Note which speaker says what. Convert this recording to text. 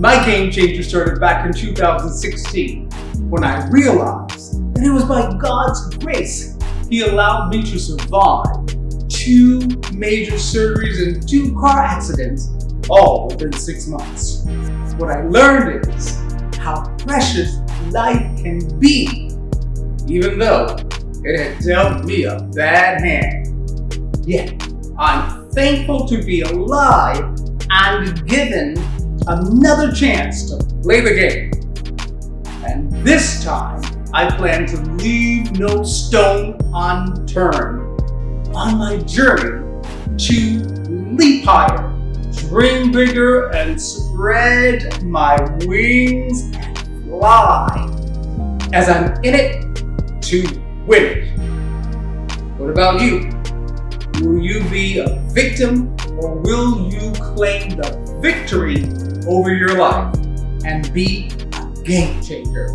Speaker 1: My game changer started back in 2016 when I realized that it was by God's grace He allowed me to survive two major surgeries and two car accidents all within six months. What I learned is how precious life can be, even though it had dealt me a bad hand. Yet, I'm thankful to be alive and given another chance to play the game. And this time, I plan to leave no stone unturned on my journey to leap higher, dream bigger, and spread my wings and fly as I'm in it to win it. What about you? Will you be a victim or will you claim the victory over your life and be a game changer?